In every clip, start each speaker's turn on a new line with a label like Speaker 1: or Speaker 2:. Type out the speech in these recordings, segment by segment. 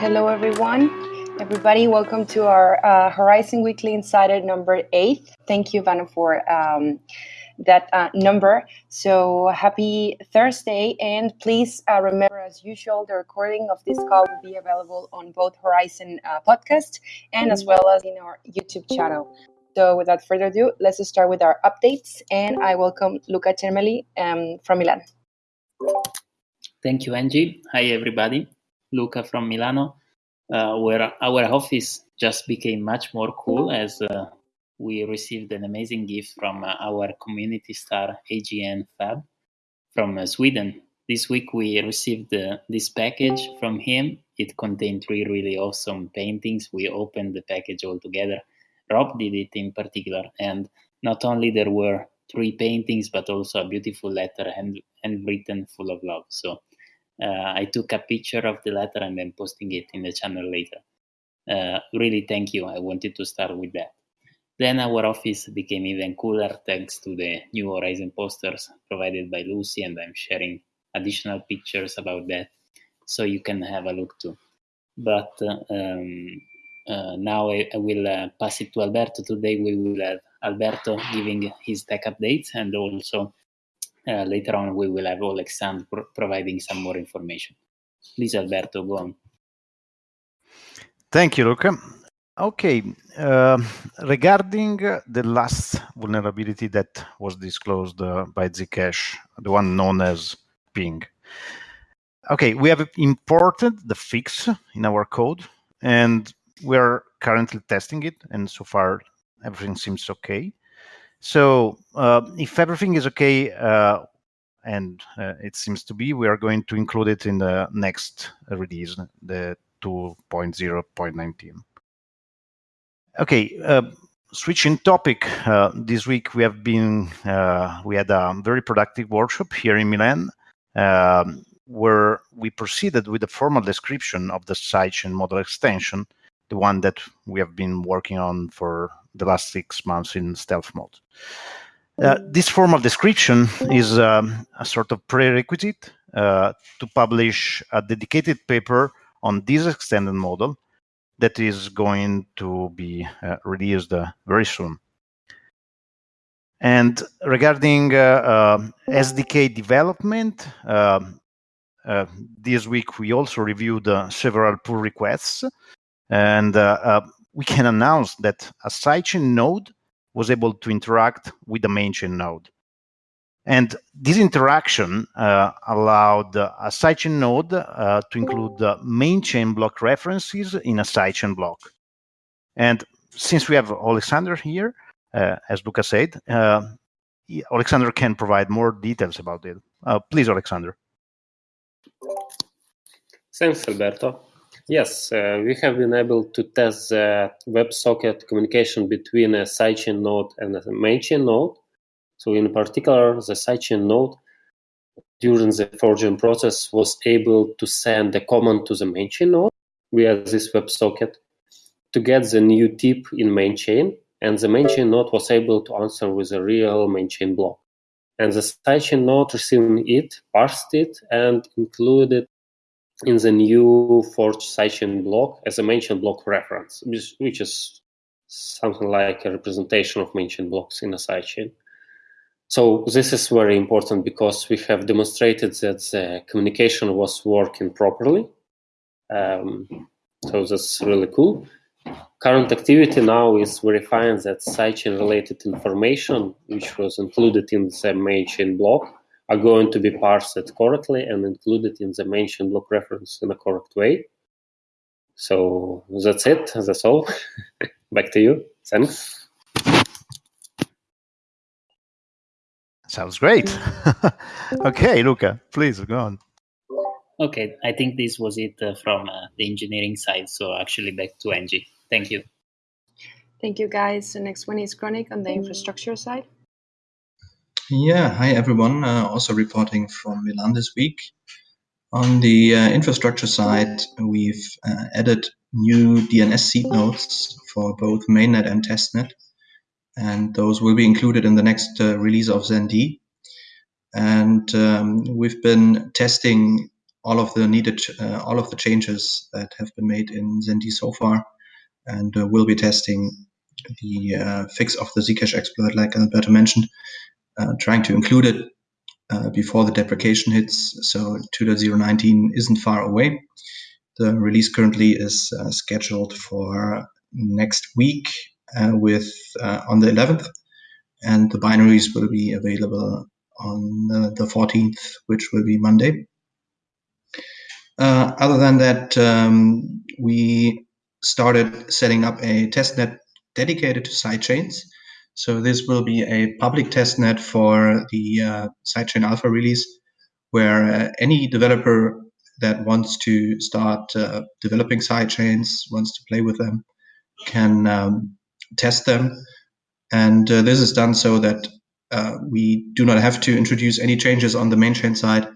Speaker 1: Hello, everyone. Everybody, welcome to our uh, Horizen Weekly Insider number eight. Thank you, Vanna, for um, that uh, number. So happy Thursday. And please uh, remember, as usual, the recording of this call will be available on both Horizen uh, podcast and as well as in our YouTube channel. So without further ado, let's start with our updates. And I welcome Luca Cermeli um, from Milan.
Speaker 2: Thank you, Angie. Hi, everybody. Luca from Milano, uh, where our office just became much more cool as uh, we received an amazing gift from uh, our community star AGN Fab from Sweden. This week we received this package from him. It contained three really awesome paintings. We opened the package all together. Rob did it in particular, and not only there were three paintings, but also a beautiful letter and handwritten full of love. So I took a picture of the letter and then posting it in the channel later. Uh, really, thank you. I wanted to start with that. Then our office became even cooler thanks to the new Horizen posters provided by Lucy, and I'm sharing additional pictures about that so you can have a look too. But uh, um, uh, now I, I will uh, pass it to Alberto. Today we will have Alberto giving his tech updates and also uh, later on we will have Alexandre pro providing some more information. Please, Alberto, go on.
Speaker 3: Thank you, Luca. Okay, uh, regarding the last vulnerability that was disclosed uh, by Zcash, the one known as ping. Okay, we have imported the fix in our code and we're currently testing it and so far everything seems okay. So uh, if everything is okay, uh, and uh, it seems to be, we are going to include it in the next release, the 2.0.19. Okay, uh, switching topic. Uh, this week we have been, uh, we had a very productive workshop here in Milan, um, where we proceeded with a formal description of the sidechain model extension, the one that we have been working on for the last six months in stealth mode. Uh, this formal description is um, a sort of prerequisite uh, to publish a dedicated paper on this extended model that is going to be uh, released uh, very soon. And regarding uh, um, SDK development, um, this week we also reviewed several pull requests and we can announce that a sidechain node was able to interact with the main chain node. And this interaction uh, allowed a sidechain node uh, to include the main chain block references in a sidechain block. And since we have Alexander here, uh, as Luca said, uh, Alexander can provide more details about it. Uh, please, Alexander.
Speaker 4: Thanks, Alberto. Yes, uh, we have been able to test the WebSocket communication between a sidechain node and a mainchain node. So in particular, the sidechain node during the forging process was able to send a command to the mainchain node via this WebSocket to get the new tip in mainchain. and the mainchain node was able to answer with a real mainchain block. And the sidechain node receiving it, parsed it, and included in the new forged sidechain block as a mainchain block reference, which is something like a representation of mainchain blocks in a sidechain. So this is very important because we have demonstrated that the communication was working properly. Um, so that's really cool. Current activity now is verifying that sidechain related information, which was included in the main chain block, are going to be parsed correctly and included in the mainchain block reference in a correct way. So that's it. That's all. Back to you. Thanks.
Speaker 3: Sounds great. okay, Luca, please go on.
Speaker 2: Okay, I think this was it uh, from uh, the engineering side. So actually, back to Angie. Thank you.
Speaker 1: Thank you, guys. The next one is Chronic on the infrastructure side.
Speaker 5: Yeah, hi everyone. Uh, also reporting from Milan this week. On the uh, infrastructure side, we've uh, added new DNS seed nodes for both mainnet and testnet, and those will be included in the next uh, release of ZenD. And um, we've been testing all of the needed, uh, all of the changes that have been made in ZenD so far, and uh, we'll be testing the fix of the Zcash exploit, like Alberto mentioned, uh, trying to include it uh, before the deprecation hits. So 2.019 isn't far away. The release currently is uh, scheduled for next week with on the 11th, and the binaries will be available on the 14th, which will be Monday. Uh, other than that, um, we started setting up a testnet dedicated to sidechains. So this will be a public testnet for the uh, sidechain alpha release, where uh, any developer that wants to start uh, developing sidechains, wants to play with them, can um, test them. And uh, this is done so that uh, we do not have to introduce any changes on the main chain side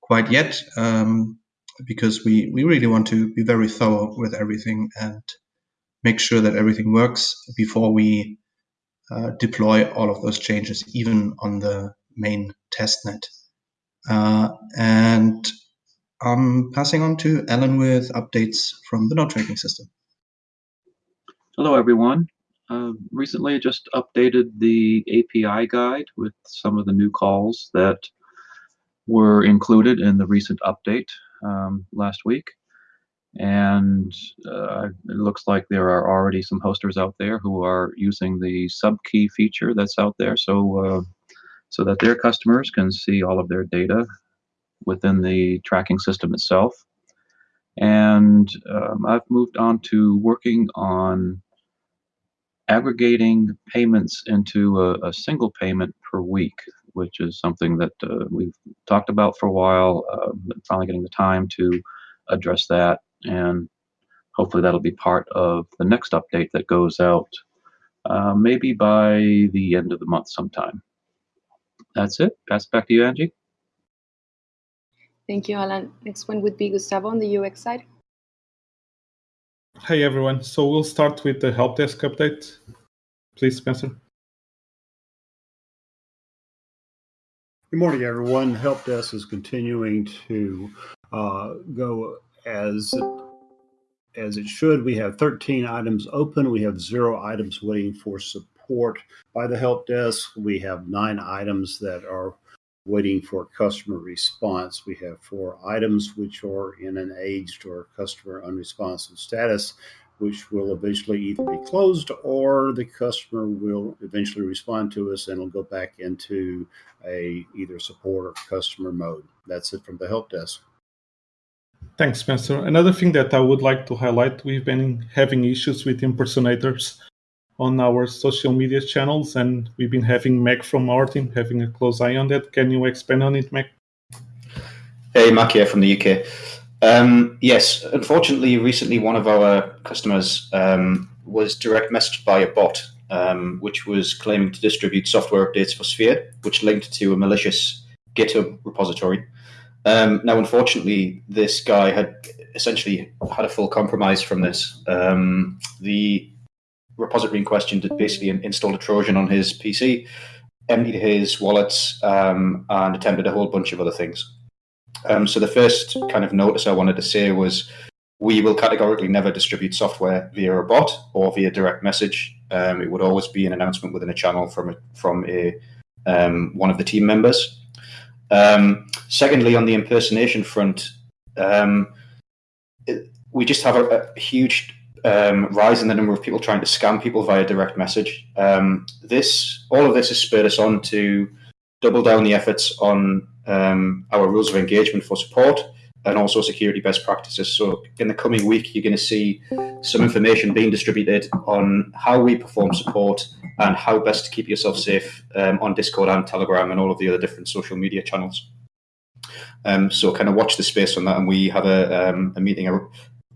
Speaker 5: quite yet. Um, because we, we really want to be very thorough with everything and make sure that everything works before we uh, deploy all of those changes, even on the main testnet. Uh, and I'm passing on to Alan with updates from the node tracking system.
Speaker 6: Hello, everyone. Uh, recently, just updated the API guide with some of the new calls that were included in the recent update um, last week. And uh, it looks like there are already some hosters out there who are using the subkey feature that's out there so, uh, so that their customers can see all of their data within the tracking system itself. And um, I've moved on to working on aggregating payments into a, a, single payment per week which is something that uh, we've talked about for a while. Uh, finally, getting the time to address that, and hopefully that'll be part of the next update that goes out, uh, maybe by the end of the month sometime. That's it. Pass it back to you, Angie.
Speaker 1: Thank you, Alan. Next one would be Gustavo on the UX side.
Speaker 7: Hi, everyone. So we'll start with the help desk update. Please, Spencer.
Speaker 8: Good morning, everyone. Help Desk is continuing to uh, go as as it should. We have 13 items open. We have zero items waiting for support by the help desk. We have nine items that are waiting for customer response. We have four items which are in an aged or customer unresponsive status which will eventually either be closed or the customer will eventually respond to us and will go back into a either support or customer mode. That's it from the help desk.
Speaker 7: Thanks, Spencer. Another thing that I would like to highlight, we've been having issues with impersonators on our social media channels, and we've been having Mac from our team having a close eye on that. Can you expand on it, Mac?
Speaker 9: Hey, Mac here from the UK. Um, yes, unfortunately, recently one of our customers um, was direct messaged by a bot, um, which was claiming to distribute software updates for Sphere, which linked to a malicious GitHub repository. Um, now, unfortunately, this guy had essentially had a full compromise from this. Um, the repository in question did basically installed a Trojan on his PC, emptied his wallets, um, and attempted a whole bunch of other things. Um, so the first kind of notice I wanted to say was we will categorically never distribute software via a bot or via direct message. Um, it would always be an announcement within a channel from a, from a um, one of the team members. Um, secondly, on the impersonation front, um, it, we just have a, a huge um, rise in the number of people trying to scam people via direct message. this all of this has spurred us on to double down the efforts on um, our rules of engagement for support and also security best practices. So in the coming week, you're going to see some information being distributed on how we perform support and how best to keep yourself safe um, on Discord and Telegram and all of the other different social media channels. Um, so kind of watch the space on that, and we have a, um, a meeting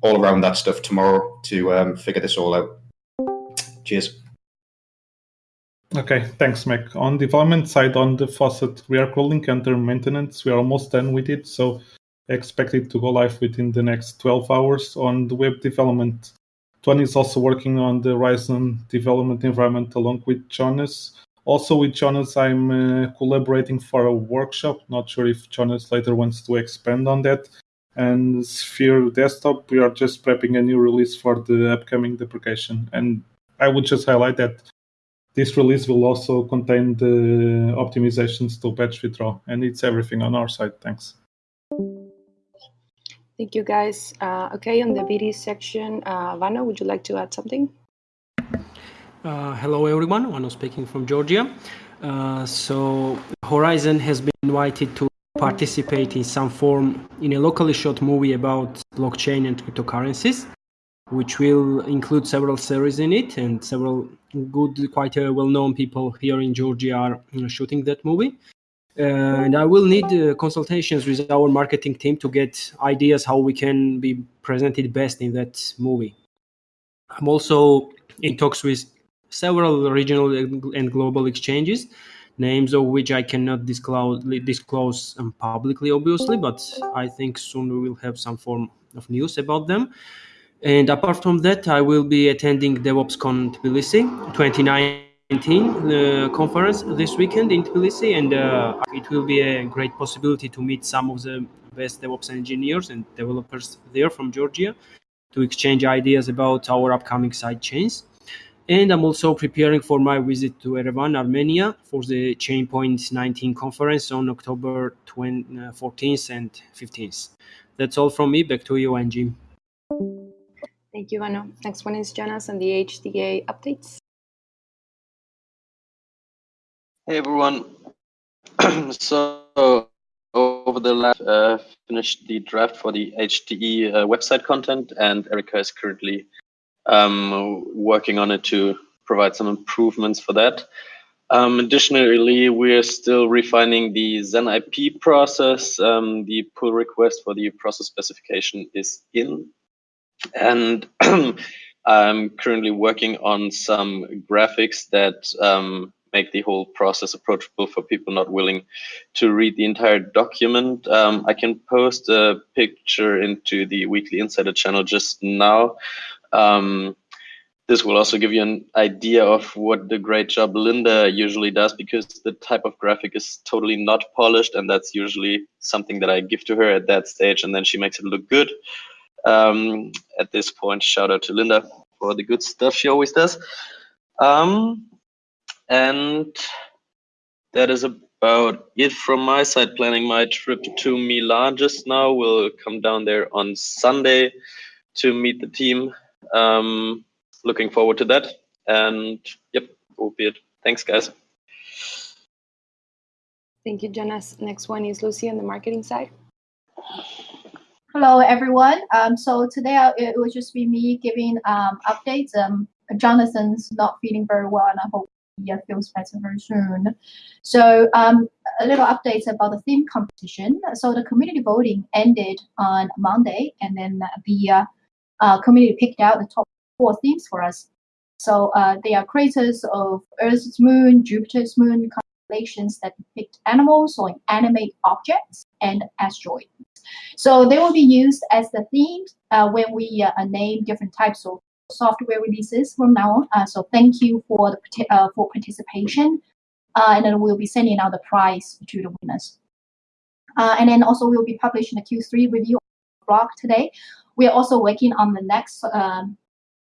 Speaker 9: all around that stuff tomorrow to um, figure this all out. Cheers.
Speaker 7: Okay, thanks, Mac. On development side, on the faucet, we are calling under maintenance. We are almost done with it, so expect it to go live within the next 12 hours. On the web development, Tony is also working on the Ryzen development environment along with Jonas Also with Jonas, I'm uh, collaborating for a workshop. Not sure if Jonas later wants to expand on that. And Sphere Desktop, we are just prepping a new release for the upcoming deprecation. And I would just highlight that this release will also contain the optimizations to batch withdraw, and it's everything on our side. Thanks.
Speaker 1: Thank you, guys. Uh, okay, on the BD section, uh, Vano, would you like to add something?
Speaker 10: Uh, hello, everyone. Vano speaking from Georgia. Uh, so, Horizen has been invited to participate in some form in a locally shot movie about blockchain and cryptocurrencies which will include several series in it and several good, quite well-known people here in Georgia are you know, shooting that movie. And I will need uh, consultations with our marketing team to get ideas how we can be presented best in that movie. I'm also in talks with several regional and global exchanges, names of which I cannot disclose, disclose um, publicly, obviously, but I think soon we will have some form of news about them. And apart from that, I will be attending DevOpsCon Tbilisi 2019 uh, conference this weekend in Tbilisi, and uh, it will be a great possibility to meet some of the best DevOps engineers and developers there from Georgia to exchange ideas about our upcoming side chains. And I'm also preparing for my visit to Yerevan, Armenia for the Chainpoint 19 conference on October 20, uh, 14th and 15th. That's all from me. Back to you, Angie.
Speaker 1: Thank you, Vano. Next one is Jonas and the HDA updates.
Speaker 11: Hey, everyone. so over the last uh, finished the draft for the HDE uh, website content, and Erica is currently um, working on it to provide some improvements for that. Um, additionally, we're still refining the Zen IP process. Um, the pull request for the process specification is in, and I'm currently working on some graphics that um, make the whole process approachable for people not willing to read the entire document. Um, I can post a picture into the Weekly Insider channel just now. Um, this will also give you an idea of what the great job Linda usually does because the type of graphic is totally not polished and that's usually something that I give to her at that stage and then she makes it look good. Um, at this point, shout out to Linda for the good stuff she always does. Um, and that is about it from my side. Planning my trip to Milan just now. We'll come down there on Sunday to meet the team. Um, looking forward to that. And yep, will be it. Thanks, guys.
Speaker 1: Thank you, Jonas. Next one is Lucy on the marketing side.
Speaker 12: Hello, everyone. Um, so today I, it will just be me giving um, updates. Um, Jonathan's not feeling very well, and I hope he uh, feels better very soon. So um, a little updates about the theme competition. So the community voting ended on Monday, and then the uh, uh, community picked out the top four themes for us. So uh, they are craters of Earth's moon, Jupiter's moon, constellations that depict animals or animate objects, and asteroids. So they will be used as the themes uh, when we uh, name different types of software releases from now on. Uh, so thank you for the uh, for participation, uh, and then we'll be sending out the prize to the winners. Uh, and then also we'll be publishing the Q3 review blog today. We are also working on the next um,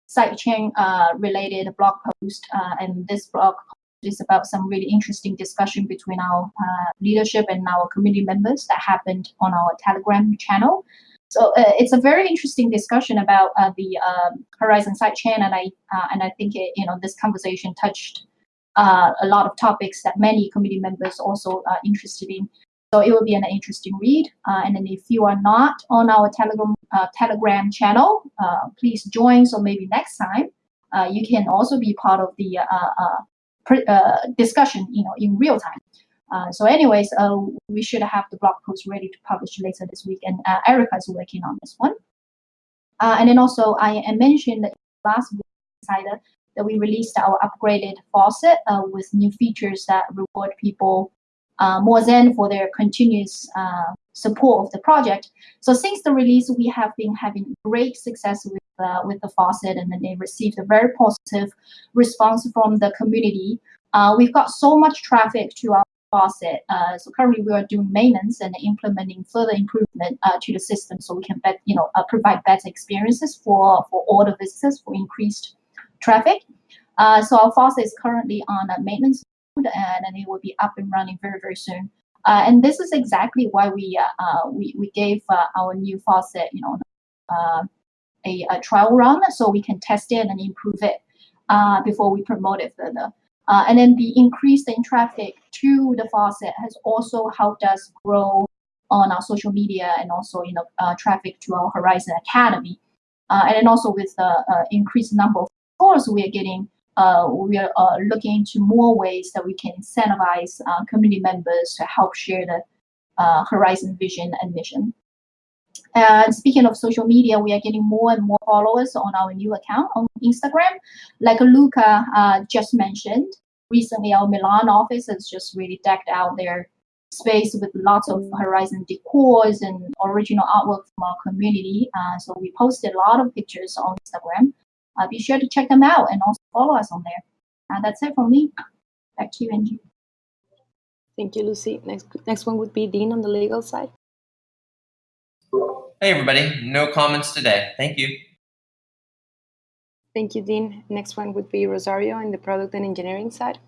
Speaker 12: sidechain related blog post, and this blog is about some really interesting discussion between our uh, leadership and our community members that happened on our Telegram channel. So uh, it's a very interesting discussion about uh, the um, Horizen sidechain, and I uh, and I think it, you know this conversation touched uh, a lot of topics that many community members also are interested in. So it will be an interesting read. Uh, and then if you are not on our Telegram Telegram channel, please join. So maybe next time you can also be part of the uh, discussion, you know, in real time. Uh, so anyways, uh, we should have the blog post ready to publish later this week, and uh, Erica is working on this one. Uh, and then also, I, mentioned last week Insider that we released our upgraded faucet uh, with new features that reward people more than for their continuous support of the project. So since the release, we have been having great success with with the faucet, and then they received a very positive response from the community. uh, we've got so much traffic to our faucet. Uh, so currently we are doing maintenance and implementing further improvement uh, to the system so we can bet, you know, uh, provide better experiences for, for all the visitors for increased traffic. Uh, so our faucet is currently on a maintenance mode and, and it will be up and running very, very soon. Uh, and this is exactly why we uh, we, we gave our new faucet, you know, a, a, trial run so we can test it and improve it before we promote it further. Uh, and then the increase in traffic to the faucet has also helped us grow on our social media and also you know uh, traffic to our Horizen Academy. Uh, and then also with the uh, increased number of stores we are getting, uh, we are uh, looking into more ways that we can incentivize community members to help share the Horizen vision and mission. And speaking of social media, we are getting more and more followers on our new account on Instagram. Like Luca uh, just mentioned, recently our Milan office has just really decked out their space with lots of Horizen decors and original artwork from our community. Uh, so we posted a lot of pictures on Instagram. Uh, be sure to check them out and also follow us on there. Uh, that's it from me. Back to you, Angie.
Speaker 1: Thank you, Lucy. Next, next one would be Dean on the legal side.
Speaker 13: Hey, everybody. No comments today. Thank you.
Speaker 1: Thank you, Dean. Next one would be Rosario in the product and engineering side.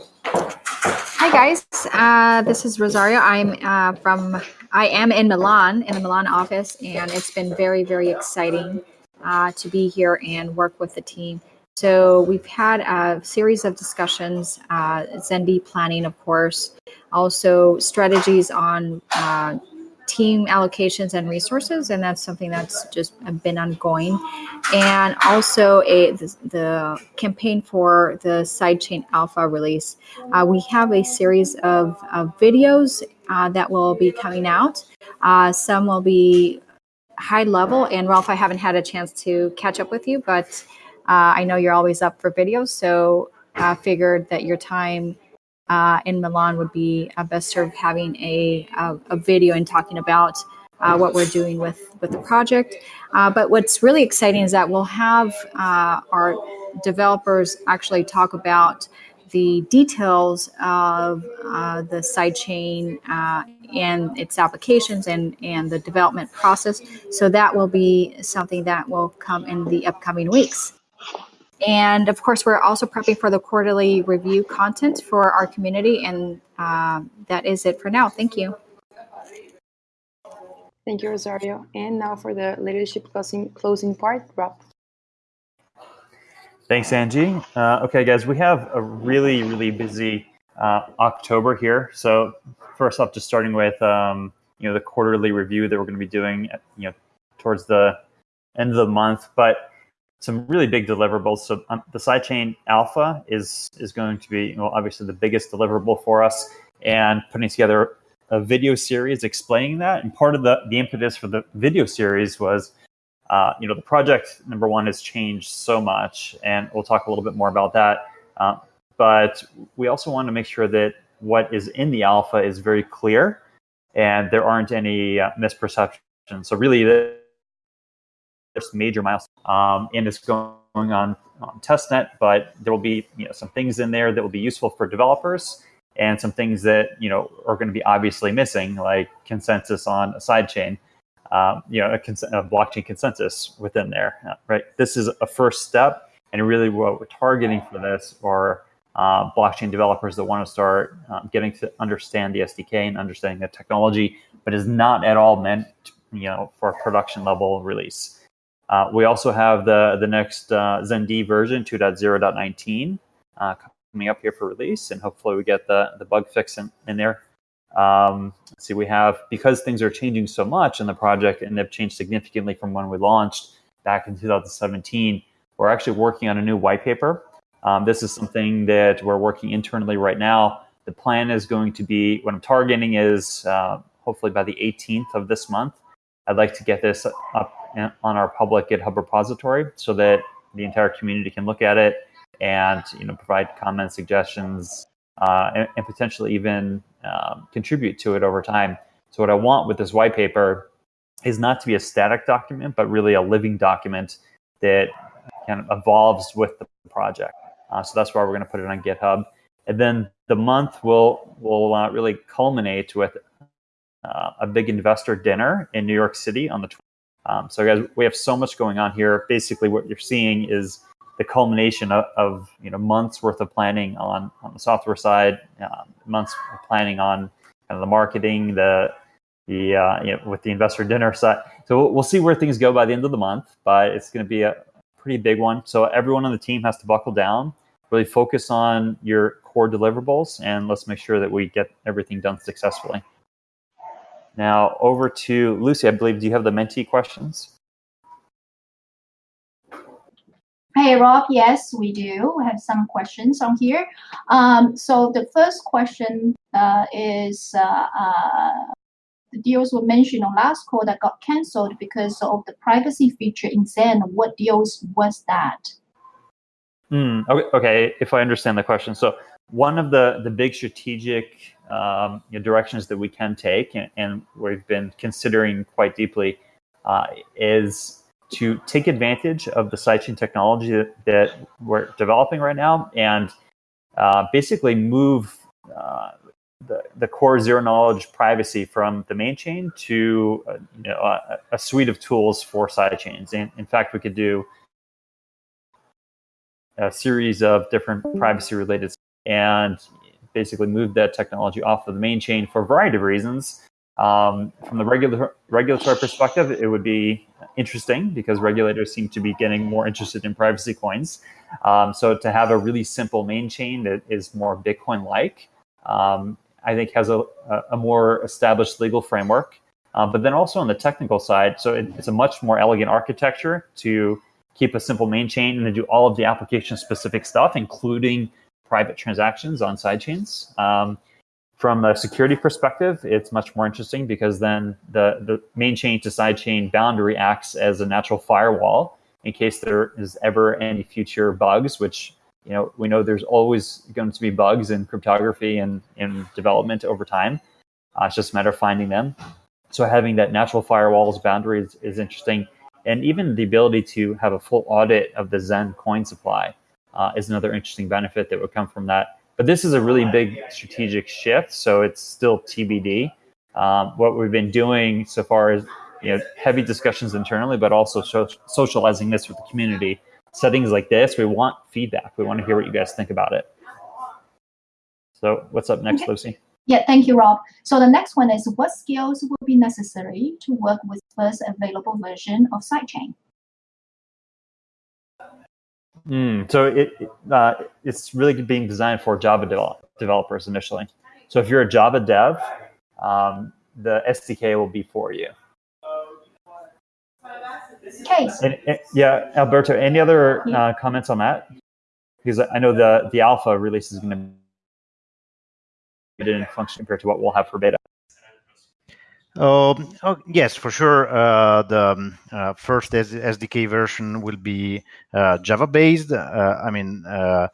Speaker 14: Hi guys, uh, this is Rosario. I'm uh, from, I am in Milan, in the Milan office, and it's been very, very exciting uh, to be here and work with the team. So we've had a series of discussions, uh, ZenD planning, of course, also strategies on uh, team allocations and resources, and that's something that's just been ongoing. And also a the, the campaign for the sidechain alpha release. Uh, we have a series of, of videos uh, that will be coming out. Uh, some will be high level, and Ralph, I haven't had a chance to catch up with you, but uh, I know you're always up for videos, so I figured that your time uh, in Milan would be uh, best served having a, a, a, video and talking about uh, what we're doing with, with the project. Uh, but what's really exciting is that we'll have uh, our developers actually talk about the details of uh, the sidechain and its applications and, and the development process. So that will be something that will come in the upcoming weeks. And of course, we're also prepping for the quarterly review content for our community. And uh, that is it for now. Thank you.
Speaker 1: Thank you, Rosario. And now for the leadership closing, closing part, Rob.
Speaker 15: Thanks, Angie. Uh, okay, guys, we have a really, really busy uh, October here. So first off, just starting with um, you know the quarterly review that we're going to be doing, you know, towards the end of the month. But some really big deliverables. So um, the sidechain alpha is is going to be well, obviously the biggest deliverable for us, and putting together a video series explaining that. And part of the the impetus for the video series was, uh, you know, the project number one has changed so much, and we'll talk a little bit more about that. Uh, but we also want to make sure that what is in the alpha is very clear, and there aren't any uh, misperceptions. So really, the major milestone, um, and it's going on on testnet. But there will be you know some things in there that will be useful for developers, and some things that you know are going to be obviously missing, like consensus on a sidechain. Um, you know, a, cons- a, blockchain consensus within there, right? This is a first step, and really what we're targeting for this are uh, blockchain developers that want to start um, getting to understand the SDK and understanding the technology, but is not at all meant, you know, for a production level release. Uh, we also have the, the next uh, ZenD version 2.0.19 uh, coming up here for release, and hopefully we get the, the bug fix in, in there. Um, see, we have, because things are changing so much in the project and they've changed significantly from when we launched back in 2017, we're actually working on a new white paper. Um, this is something that we're working internally right now. The plan is going to be, what I'm targeting is uh, hopefully by the 18th of this month, I'd like to get this up on our public GitHub repository so that the entire community can look at it and you know provide comments, suggestions, uh, and, and, potentially even um, contribute to it over time. So what I want with this white paper is not to be a static document, but really a living document that kind of evolves with the project. Uh, so that's why we're going to put it on GitHub. And then the month will will uh, really culminate with uh, a big investor dinner in New York City on the. 20th. Um, so guys, we have so much going on here. Basically, what you're seeing is the culmination of, of you know months worth of planning on on the software side, uh, months of planning on kind of the marketing, the the uh, you know with the investor dinner side. So we'll, we'll see where things go by the end of the month, but it's going to be a pretty big one. So everyone on the team has to buckle down, really focus on your core deliverables, and let's make sure that we get everything done successfully. Now over to Lucy. I believe. Do you have the Menti questions?
Speaker 12: Hey Rob, yes, we do. We have some questions on here. Um, so the first question uh, is uh, uh, the deals were mentioned on last call that got cancelled because of the privacy feature in Zen. What deals was that?
Speaker 15: Mm, okay, okay, if I understand the question. So one of the, the big strategic um, you know, directions that we can take and, and, we've been considering quite deeply uh, is to take advantage of the sidechain technology that, that we're developing right now and uh, basically move uh, the, the core zero knowledge privacy from the main chain to uh, you know, a, a, suite of tools for sidechains. And in fact, we could do a series of different privacy related and basically move that technology off of the main chain for a variety of reasons. Um, from the regular, regulatory perspective, it would be interesting because regulators seem to be getting more interested in privacy coins. Um, so to have a really simple main chain that is more Bitcoin-like, um, I think has a, a more established legal framework. Uh, but then also on the technical side, so it, it's a much more elegant architecture to keep a simple main chain and to do all of the application-specific stuff, including private transactions on sidechains. Um, from a security perspective, it's much more interesting because then the, the main chain to sidechain boundary acts as a natural firewall in case there is ever any future bugs, which you know we know there's always going to be bugs in cryptography and in development over time. Uh, it's just a matter of finding them. So having that natural firewalls boundary is, is interesting. And even the ability to have a full audit of the Zen coin supply uh, is another interesting benefit that would come from that but this is a really big strategic shift, so it's still TBD. Um, what we've been doing so far is you know heavy discussions internally, but also so socializing this with the community. Settings like this, we want feedback. We want to hear what you guys think about it. So what's up next,
Speaker 12: okay.
Speaker 15: Lucy?
Speaker 12: Yeah, thank you, Rob. So the next one is what skills will be necessary to work with first available version of sidechain?
Speaker 15: Mm, so it, uh, it's really being designed for Java develop, developers initially. So if you're a Java dev, um, the SDK will be for you.
Speaker 12: Case.
Speaker 15: And, and, yeah, Alberto, any other uh, comments on that? Because I know the, the alpha release is going to be in function compared to what we'll have for beta.
Speaker 3: Um, oh, yes, for sure. Uh, the um, uh, first SDK version will be uh, Java-based. Uh, I mean, uh,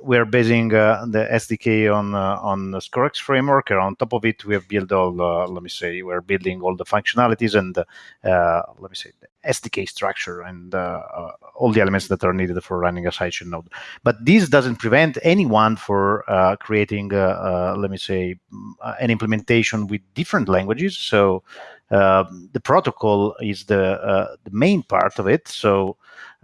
Speaker 3: we're basing uh, the SDK on on the framework. And on top of it, we have built all. let me say, we're building all the functionalities and let me say SDK structure and all the elements that are needed for running a sidechain node. But this doesn't prevent anyone for creating, let me say, an implementation with different languages. So uh, the protocol is the uh, the main part of it. So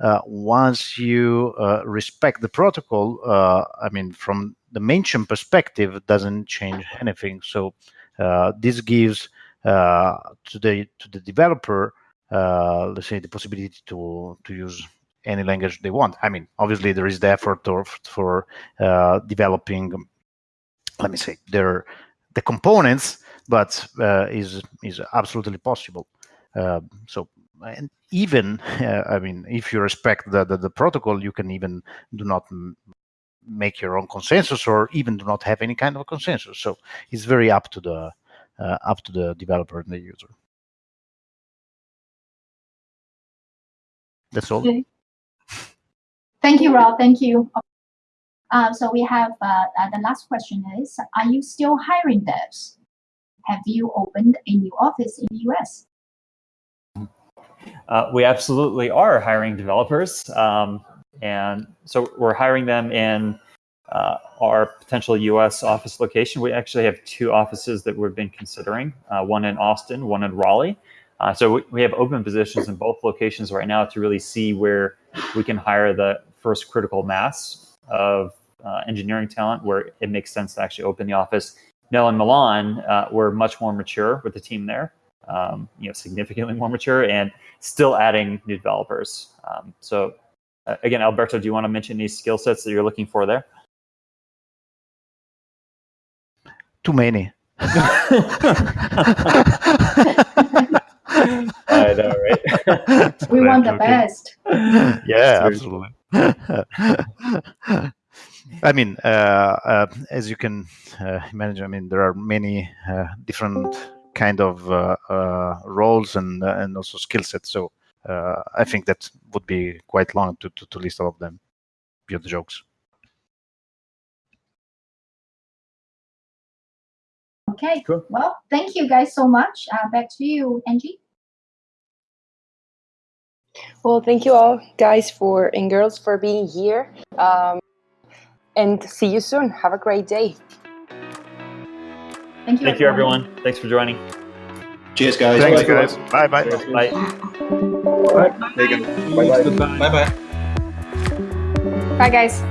Speaker 3: uh, once you uh, respect the protocol, uh, I mean, from the mainchain perspective, doesn't change anything. So uh, this gives to the to the developer, let's say, the possibility to to use any language they want. I mean, obviously there is the effort of, for developing, let me say, their the components but uh, is is absolutely possible. Uh, so and even uh, I mean, if you respect the, the, the protocol, you can even do not make your own consensus or even do not have any kind of consensus. So it's very up to the uh, up to the developer and the user. That's all. Okay.
Speaker 12: Thank you, Rob. Thank you. Um, so we have uh, uh, the last question is, are you still hiring devs? have you opened a new office in the US?
Speaker 15: Uh, we absolutely are hiring developers. Um, and so we're hiring them in uh, our potential U.S. office location. We actually have two offices that we've been considering, uh, one in Austin, one in Raleigh. Uh, so we, we, have open positions in both locations right now to really see where we can hire the first critical mass of uh, engineering talent where it makes sense to actually open the office. Now in Milan, uh, we're much more mature with the team there, um, you know, significantly more mature and still adding new developers. Um, so uh, again, Alberto, do you want to mention these skill sets that you're looking for there?
Speaker 3: Too many.
Speaker 15: I know, right?
Speaker 12: we want the best.
Speaker 3: Yeah, absolutely. I mean, uh, uh, as you can uh, imagine, I mean, there are many uh, different kind of uh, uh, roles and and also skill sets. So I think that would be quite long to, to, to list all of them. Beyond the jokes.
Speaker 12: Okay. Cool. Well, thank you guys so much. back to you, Angie.
Speaker 1: Well, thank you all, guys, for and girls for being here. Um, and see you soon. Have a great day.
Speaker 12: Thank you.
Speaker 15: Thank you, everyone. Thanks for joining.
Speaker 9: Cheers, guys.
Speaker 3: Thanks, bye, guys. Bye, bye.
Speaker 15: Bye.
Speaker 5: Bye. Bye. Bye. Bye.
Speaker 14: Bye, guys.